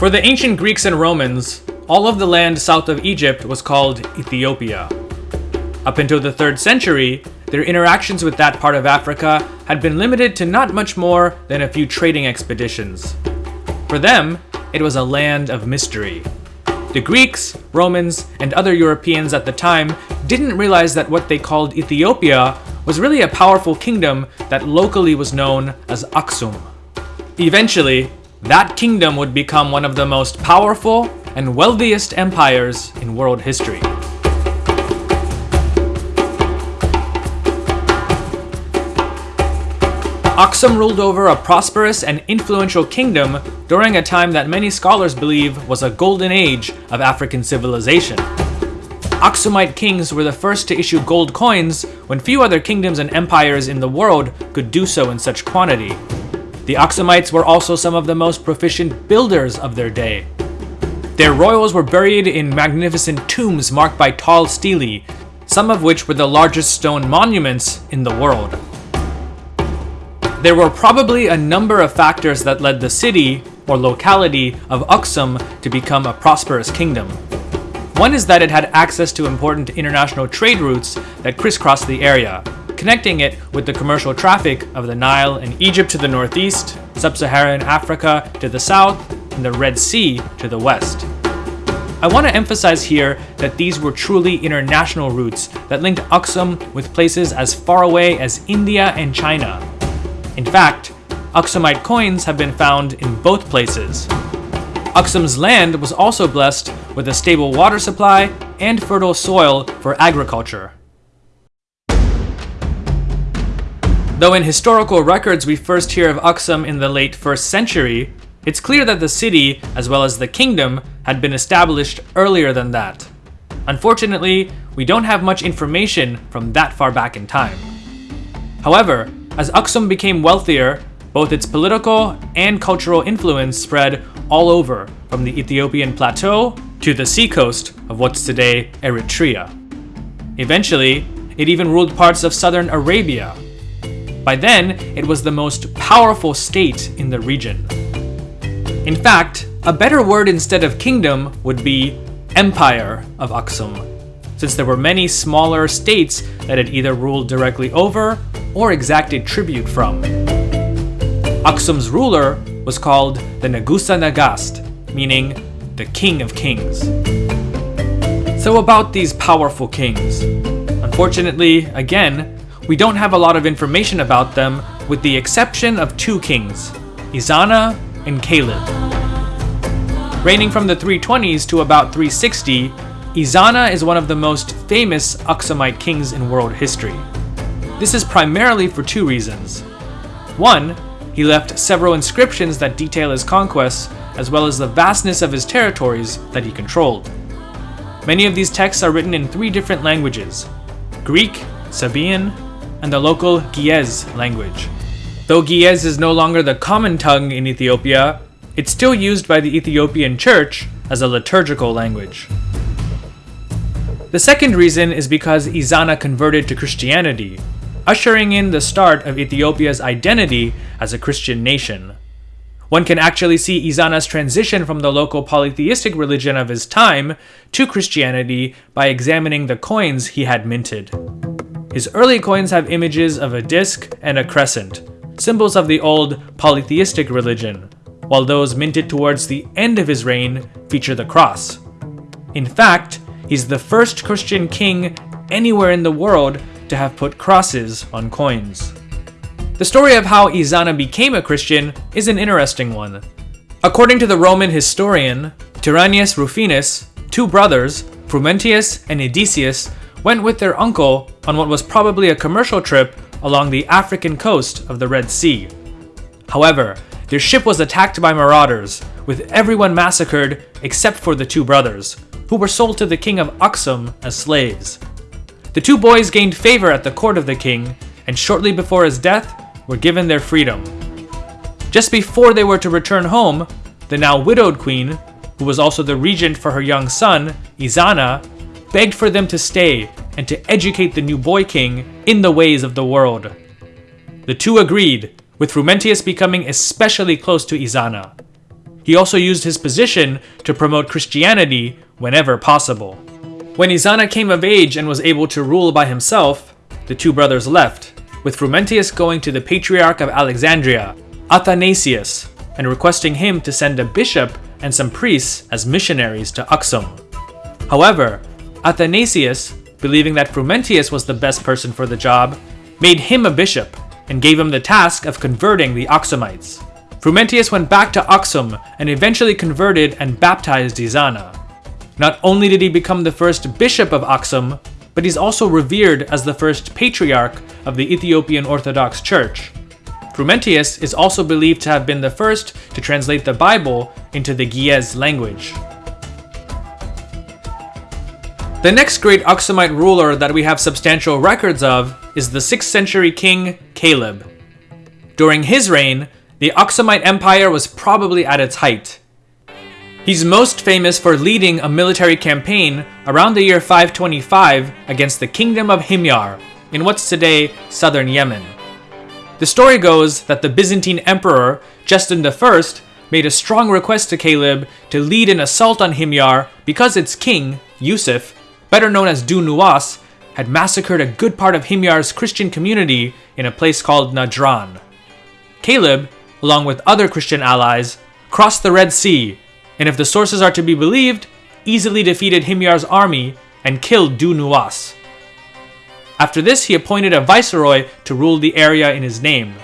For the ancient Greeks and Romans, all of the land south of Egypt was called Ethiopia. Up until the 3rd century, their interactions with that part of Africa had been limited to not much more than a few trading expeditions. For them, it was a land of mystery. The Greeks, Romans, and other Europeans at the time didn't realize that what they called Ethiopia was really a powerful kingdom that locally was known as Aksum. Eventually, that kingdom would become one of the most powerful and wealthiest empires in world history. Aksum ruled over a prosperous and influential kingdom during a time that many scholars believe was a golden age of African civilization. Aksumite kings were the first to issue gold coins when few other kingdoms and empires in the world could do so in such quantity. The Aksumites were also some of the most proficient builders of their day. Their royals were buried in magnificent tombs marked by tall stelae, some of which were the largest stone monuments in the world. There were probably a number of factors that led the city, or locality, of Aksum to become a prosperous kingdom. One is that it had access to important international trade routes that crisscrossed the area, connecting it with the commercial traffic of the Nile and Egypt to the northeast, sub-Saharan Africa to the south, and the Red Sea to the west. I want to emphasize here that these were truly international routes that linked Aksum with places as far away as India and China, in fact, Aksumite coins have been found in both places. Aksum's land was also blessed with a stable water supply and fertile soil for agriculture. Though in historical records we first hear of Aksum in the late 1st century, it's clear that the city, as well as the kingdom, had been established earlier than that. Unfortunately, we don't have much information from that far back in time. However, as Aksum became wealthier, both its political and cultural influence spread all over, from the Ethiopian plateau to the seacoast of what's today Eritrea. Eventually, it even ruled parts of southern Arabia. By then, it was the most powerful state in the region. In fact, a better word instead of kingdom would be Empire of Aksum, since there were many smaller states that it either ruled directly over or exacted tribute from. Aksum's ruler was called the Nagusa Nagast, meaning the King of Kings. So about these powerful kings. Unfortunately, again, we don't have a lot of information about them with the exception of two kings, Ezana and Caleb. Reigning from the 320s to about 360, Ezana is one of the most famous Aksumite kings in world history. This is primarily for two reasons. One, he left several inscriptions that detail his conquests, as well as the vastness of his territories that he controlled. Many of these texts are written in three different languages Greek, Sabaean, and the local Ge'ez language. Though Ge'ez is no longer the common tongue in Ethiopia, it's still used by the Ethiopian Church as a liturgical language. The second reason is because Ezana converted to Christianity, ushering in the start of Ethiopia's identity as a Christian nation. One can actually see Ezana's transition from the local polytheistic religion of his time to Christianity by examining the coins he had minted. His early coins have images of a disc and a crescent, symbols of the old polytheistic religion, while those minted towards the end of his reign feature the cross. In fact, he's the first Christian king anywhere in the world to have put crosses on coins. The story of how Ezana became a Christian is an interesting one. According to the Roman historian Tyrannius Rufinus, two brothers, Frumentius and Edesius, went with their uncle on what was probably a commercial trip along the African coast of the Red Sea. However, their ship was attacked by marauders, with everyone massacred except for the two brothers, who were sold to the king of Aksum as slaves. The two boys gained favor at the court of the king, and shortly before his death, were given their freedom. Just before they were to return home, the now widowed queen, who was also the regent for her young son, Ezana, begged for them to stay and to educate the new boy king in the ways of the world. The two agreed, with Frumentius becoming especially close to Ezana. He also used his position to promote Christianity whenever possible. When Ezana came of age and was able to rule by himself, the two brothers left, with Frumentius going to the Patriarch of Alexandria, Athanasius, and requesting him to send a bishop and some priests as missionaries to Aksum. However, Athanasius, believing that Frumentius was the best person for the job, made him a bishop and gave him the task of converting the Aksumites. Frumentius went back to Aksum and eventually converted and baptized Ezana. Not only did he become the first bishop of Aksum, but he's also revered as the first patriarch of the Ethiopian Orthodox Church. Frumentius is also believed to have been the first to translate the Bible into the Ge'ez language. The next great Aksumite ruler that we have substantial records of is the 6th century king Caleb. During his reign, the Aksumite Empire was probably at its height. He's most famous for leading a military campaign around the year 525 against the Kingdom of Himyar in what's today southern Yemen. The story goes that the Byzantine Emperor Justin I made a strong request to Caleb to lead an assault on Himyar because its king, Yusuf, better known as Du had massacred a good part of Himyar's Christian community in a place called Najran. Caleb along with other Christian allies, crossed the Red Sea, and if the sources are to be believed, easily defeated Himyar's army and killed Du. After this, he appointed a viceroy to rule the area in his name.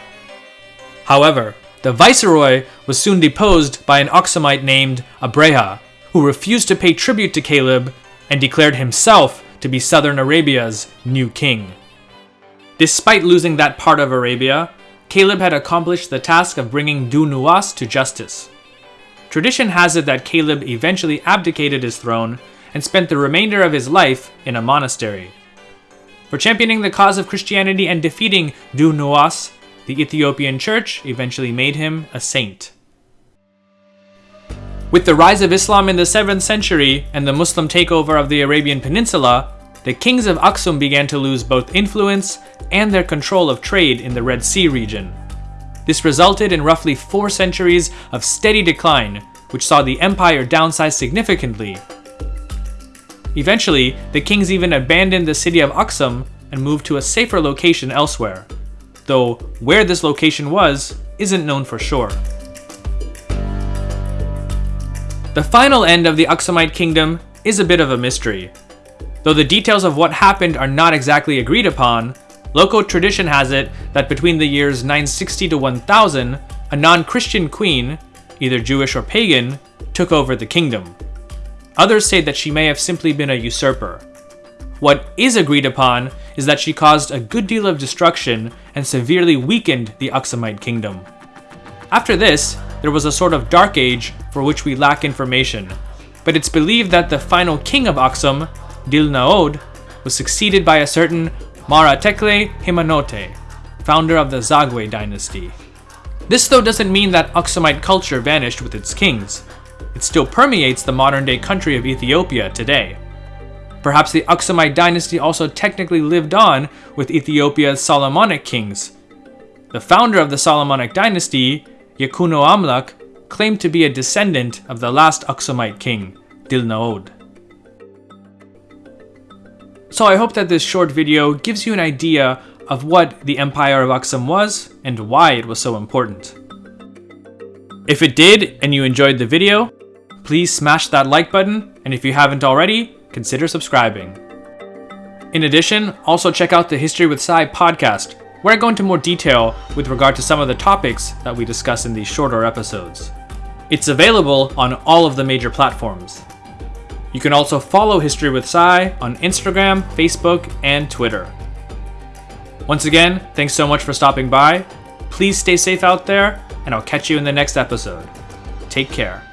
However, the viceroy was soon deposed by an Aksumite named Abraha, who refused to pay tribute to Caleb and declared himself to be southern Arabia's new king. Despite losing that part of Arabia, Caleb had accomplished the task of bringing Du Nuwas to justice. Tradition has it that Caleb eventually abdicated his throne and spent the remainder of his life in a monastery. For championing the cause of Christianity and defeating Du Nuwas, the Ethiopian church eventually made him a saint. With the rise of Islam in the 7th century and the Muslim takeover of the Arabian Peninsula, the kings of Aksum began to lose both influence and their control of trade in the Red Sea region. This resulted in roughly four centuries of steady decline, which saw the empire downsize significantly. Eventually, the kings even abandoned the city of Aksum and moved to a safer location elsewhere, though where this location was isn't known for sure. The final end of the Aksumite kingdom is a bit of a mystery. Though the details of what happened are not exactly agreed upon, local tradition has it that between the years 960 to 1000, a non-Christian queen, either Jewish or pagan, took over the kingdom. Others say that she may have simply been a usurper. What is agreed upon is that she caused a good deal of destruction and severely weakened the Aksumite kingdom. After this, there was a sort of dark age for which we lack information, but it's believed that the final king of Aksum, Dil Naod, was succeeded by a certain Maratekle Haymanot, founder of the Zagwe dynasty. This though doesn't mean that Aksumite culture vanished with its kings. It still permeates the modern day country of Ethiopia today. Perhaps the Aksumite dynasty also technically lived on with Ethiopia's Solomonic kings. The founder of the Solomonic dynasty, Yekuno Amlak, claimed to be a descendant of the last Aksumite king, Dilnaod. So I hope that this short video gives you an idea of what the Empire of Aksum was and why it was so important. If it did and you enjoyed the video, please smash that like button and if you haven't already, consider subscribing. In addition, also check out the History with Sai podcast, where I go into more detail with regard to some of the topics that we discuss in these shorter episodes. It's available on all of the major platforms. You can also follow History with Sai on Instagram, Facebook, and Twitter. Once again, thanks so much for stopping by. Please stay safe out there, and I'll catch you in the next episode. Take care.